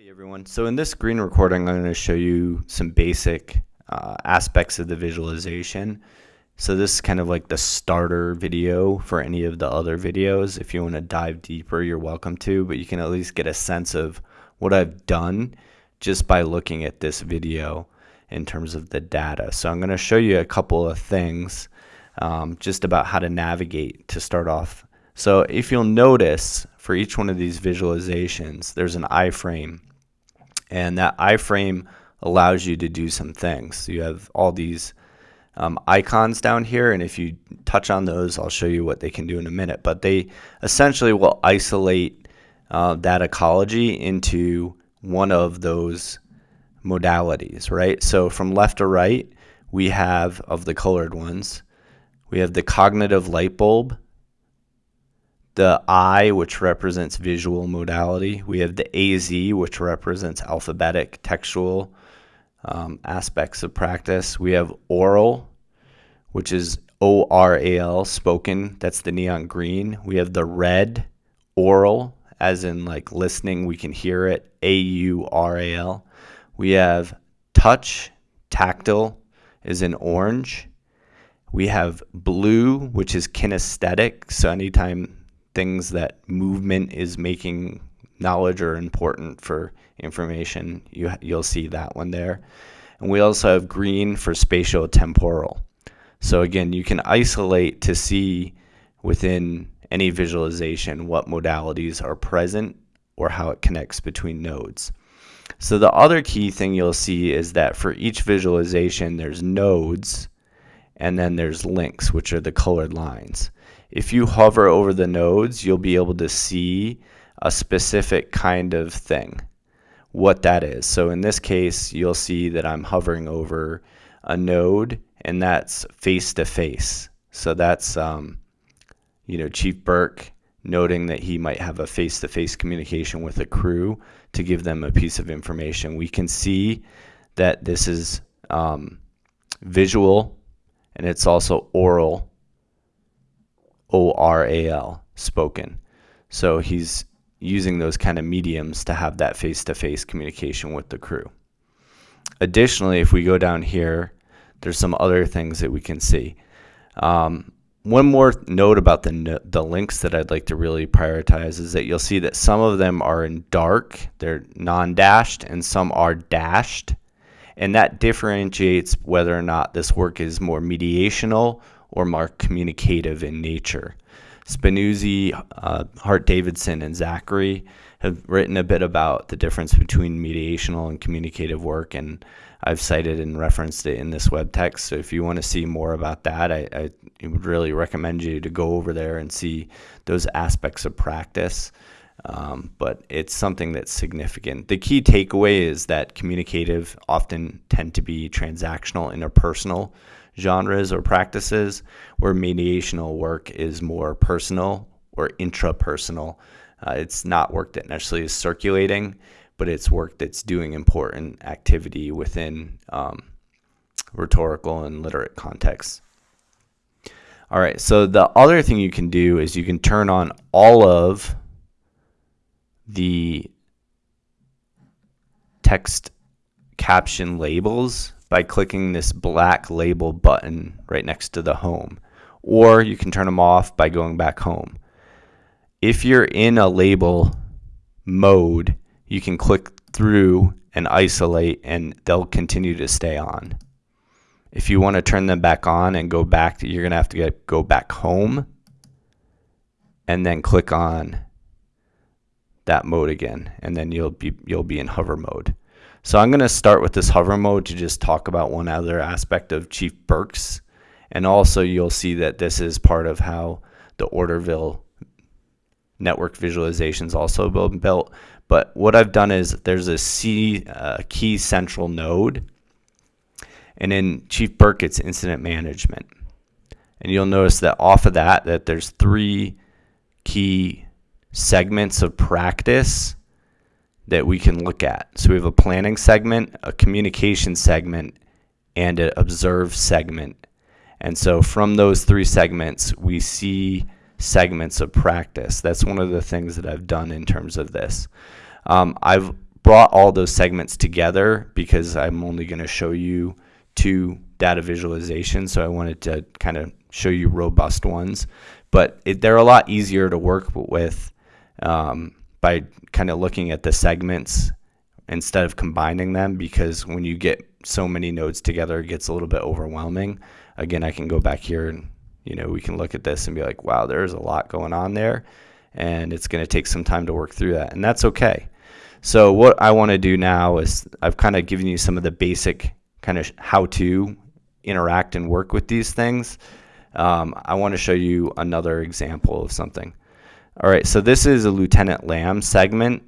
Hey everyone, so in this screen recording I'm going to show you some basic uh, aspects of the visualization. So this is kind of like the starter video for any of the other videos. If you want to dive deeper you're welcome to, but you can at least get a sense of what I've done just by looking at this video in terms of the data. So I'm going to show you a couple of things um, just about how to navigate to start off. So if you'll notice for each one of these visualizations there's an iframe and that iframe allows you to do some things. So you have all these um, icons down here and if you touch on those I'll show you what they can do in a minute but they essentially will isolate uh, that ecology into one of those modalities right so from left to right we have of the colored ones we have the cognitive light bulb the I, which represents visual modality. We have the AZ, which represents alphabetic textual um, aspects of practice. We have oral, which is O-R-A-L, spoken. That's the neon green. We have the red, oral, as in like listening, we can hear it, A-U-R-A-L. We have touch, tactile, is in orange. We have blue, which is kinesthetic. So anytime things that movement is making knowledge are important for information, you, you'll see that one there. And we also have green for spatial temporal. So again, you can isolate to see within any visualization what modalities are present or how it connects between nodes. So the other key thing you'll see is that for each visualization there's nodes and then there's links which are the colored lines. If you hover over the nodes, you'll be able to see a specific kind of thing, what that is. So in this case, you'll see that I'm hovering over a node and that's face to face. So that's, um, you know, Chief Burke noting that he might have a face to face communication with a crew to give them a piece of information. We can see that this is um, visual and it's also oral O-R-A-L, spoken. So he's using those kind of mediums to have that face-to-face communication with the crew. Additionally, if we go down here, there's some other things that we can see. Um, one more note about the, the links that I'd like to really prioritize is that you'll see that some of them are in dark, they're non-dashed, and some are dashed. And that differentiates whether or not this work is more mediational or more communicative in nature. Spinuzzi, uh, Hart Davidson, and Zachry have written a bit about the difference between mediational and communicative work, and I've cited and referenced it in this web text. So if you want to see more about that, I, I would really recommend you to go over there and see those aspects of practice. Um, but it's something that's significant. The key takeaway is that communicative often tend to be transactional, interpersonal genres or practices, where mediational work is more personal or intrapersonal. Uh, it's not work that necessarily is circulating, but it's work that's doing important activity within um, rhetorical and literate contexts. All right, so the other thing you can do is you can turn on all of the text caption labels by clicking this black label button right next to the home. Or you can turn them off by going back home. If you're in a label mode, you can click through and isolate and they'll continue to stay on. If you want to turn them back on and go back, you're going to have to get, go back home and then click on that mode again and then you'll be you'll be in hover mode. So I'm going to start with this hover mode to just talk about one other aspect of Chief Burke's. And also you'll see that this is part of how the Orderville network visualization is also been built. But what I've done is there's a C, uh, key central node. And in Chief Burke, it's incident management. And you'll notice that off of that, that there's three key segments of practice that we can look at. So we have a planning segment, a communication segment, and an observe segment. And so from those three segments, we see segments of practice. That's one of the things that I've done in terms of this. Um, I've brought all those segments together because I'm only going to show you two data visualizations. So I wanted to kind of show you robust ones, but it, they're a lot easier to work with um, by kind of looking at the segments instead of combining them because when you get so many nodes together, it gets a little bit overwhelming. Again, I can go back here and you know we can look at this and be like, wow, there's a lot going on there, and it's going to take some time to work through that, and that's okay. So what I want to do now is I've kind of given you some of the basic kind of how to interact and work with these things. Um, I want to show you another example of something. All right, so this is a Lieutenant Lamb segment.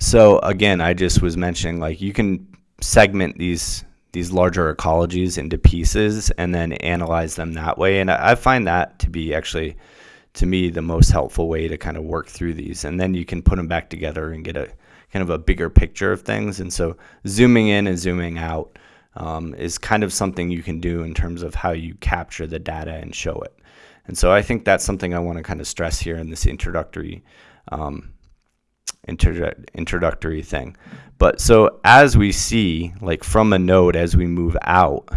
So again, I just was mentioning like you can segment these these larger ecologies into pieces and then analyze them that way. And I, find that to be actually to me the most helpful way to kind of work through these and then you can put them back together and get a kind of a bigger picture of things and so zooming in and zooming out um, is kind of something you can do in terms of how you capture the data and show it and so I think that's something I want to kind of stress here in this introductory um, introductory thing. But so as we see like from a node as we move out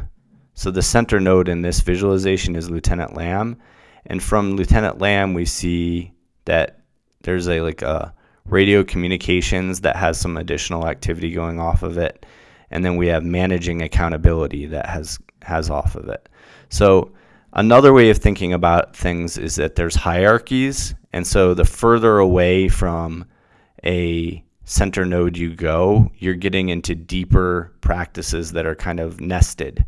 so the center node in this visualization is Lieutenant Lamb and from Lieutenant Lamb, we see that there's a like a radio communications that has some additional activity going off of it, and then we have managing accountability that has has off of it. So another way of thinking about things is that there's hierarchies, and so the further away from a center node you go, you're getting into deeper practices that are kind of nested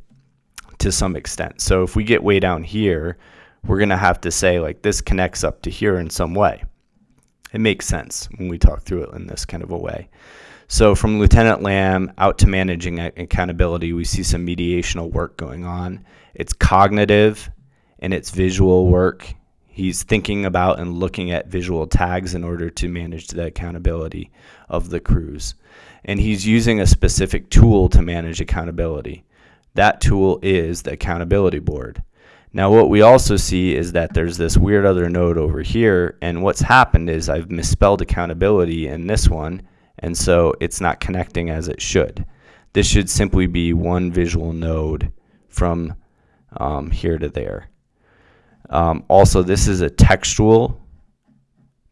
to some extent. So if we get way down here, we're going to have to say like this connects up to here in some way. It makes sense when we talk through it in this kind of a way. So from Lieutenant Lamb out to managing accountability, we see some mediational work going on. It's cognitive and it's visual work. He's thinking about and looking at visual tags in order to manage the accountability of the crews. And he's using a specific tool to manage accountability. That tool is the accountability board. Now what we also see is that there's this weird other node over here and what's happened is I've misspelled accountability in this one and so it's not connecting as it should. This should simply be one visual node from um, here to there. Um, also this is a textual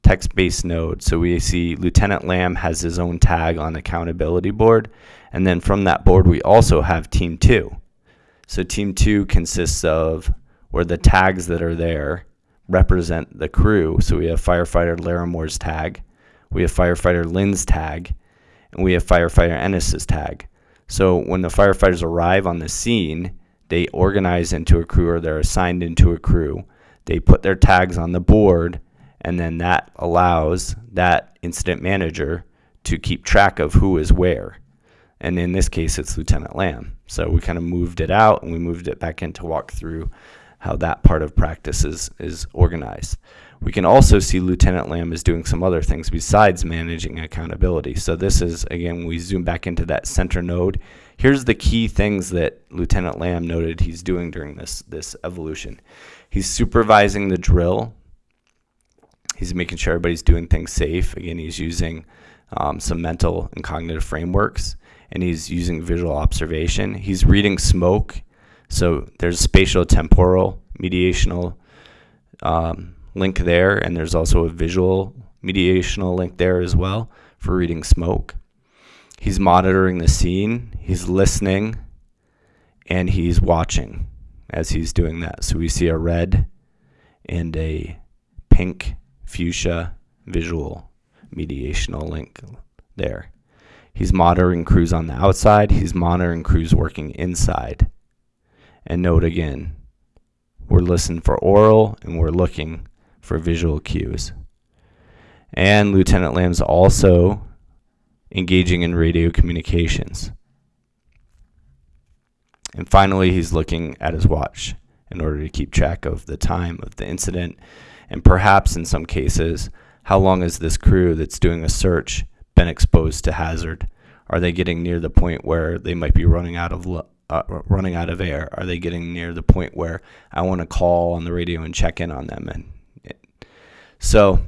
text-based node so we see Lieutenant Lamb has his own tag on accountability board and then from that board we also have team 2. So team 2 consists of where the tags that are there represent the crew. So we have firefighter Laramore's tag, we have firefighter Lynn's tag, and we have firefighter Ennis's tag. So when the firefighters arrive on the scene, they organize into a crew or they're assigned into a crew. They put their tags on the board, and then that allows that incident manager to keep track of who is where. And in this case, it's Lieutenant Lamb. So we kind of moved it out and we moved it back in to walk through how that part of practice is, is organized. We can also see Lieutenant Lamb is doing some other things besides managing accountability. So this is, again, we zoom back into that center node. Here's the key things that Lieutenant Lamb noted he's doing during this, this evolution. He's supervising the drill. He's making sure everybody's doing things safe. Again, he's using um, some mental and cognitive frameworks, and he's using visual observation. He's reading smoke so there's spatial temporal mediational um, link there, and there's also a visual mediational link there as well for reading smoke. He's monitoring the scene, he's listening, and he's watching as he's doing that. So we see a red and a pink fuchsia visual mediational link there. He's monitoring crews on the outside, he's monitoring crews working inside. And note again, we're listening for oral and we're looking for visual cues. And Lieutenant Lamb's also engaging in radio communications. And finally, he's looking at his watch in order to keep track of the time of the incident and perhaps in some cases, how long has this crew that's doing a search been exposed to hazard? Are they getting near the point where they might be running out of uh, running out of air? Are they getting near the point where I want to call on the radio and check in on them? And it, so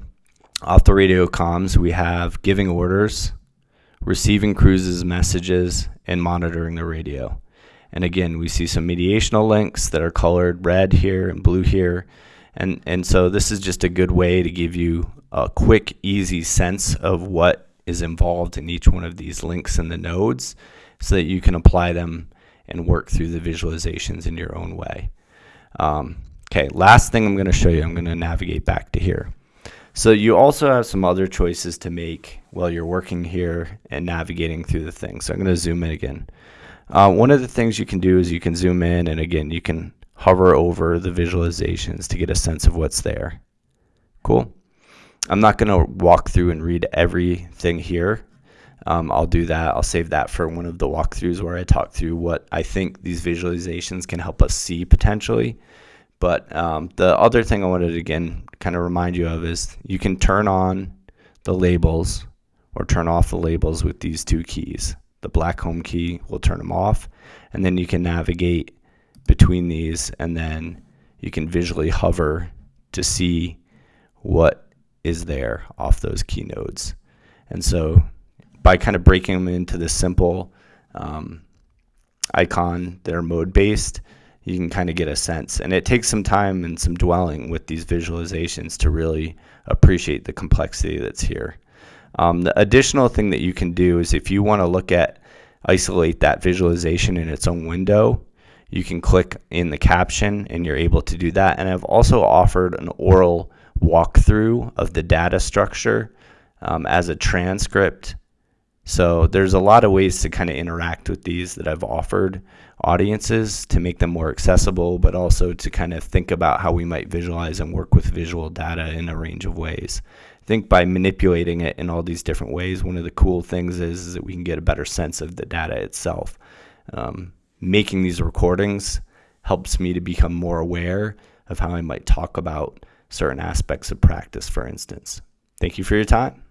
Off the radio comms, we have giving orders, receiving cruises messages, and monitoring the radio. And again, we see some mediational links that are colored red here and blue here. And, and so this is just a good way to give you a quick, easy sense of what is involved in each one of these links in the nodes so that you can apply them and work through the visualizations in your own way. Um, okay, last thing I'm going to show you, I'm going to navigate back to here. So you also have some other choices to make while you're working here and navigating through the thing. So I'm going to zoom in again. Uh, one of the things you can do is you can zoom in and again you can hover over the visualizations to get a sense of what's there. Cool. I'm not going to walk through and read everything here. Um, I'll do that. I'll save that for one of the walkthroughs where I talk through what I think these visualizations can help us see potentially. But um, the other thing I wanted to again kind of remind you of is you can turn on the labels or turn off the labels with these two keys. The black home key will turn them off and then you can navigate between these and then you can visually hover to see what is there off those key nodes. And so by kind of breaking them into this simple um, icon that are mode based, you can kind of get a sense. And it takes some time and some dwelling with these visualizations to really appreciate the complexity that's here. Um, the additional thing that you can do is if you want to look at isolate that visualization in its own window, you can click in the caption and you're able to do that. And I've also offered an oral walkthrough of the data structure um, as a transcript so there's a lot of ways to kind of interact with these that I've offered audiences to make them more accessible, but also to kind of think about how we might visualize and work with visual data in a range of ways. I think by manipulating it in all these different ways, one of the cool things is, is that we can get a better sense of the data itself. Um, making these recordings helps me to become more aware of how I might talk about certain aspects of practice, for instance. Thank you for your time.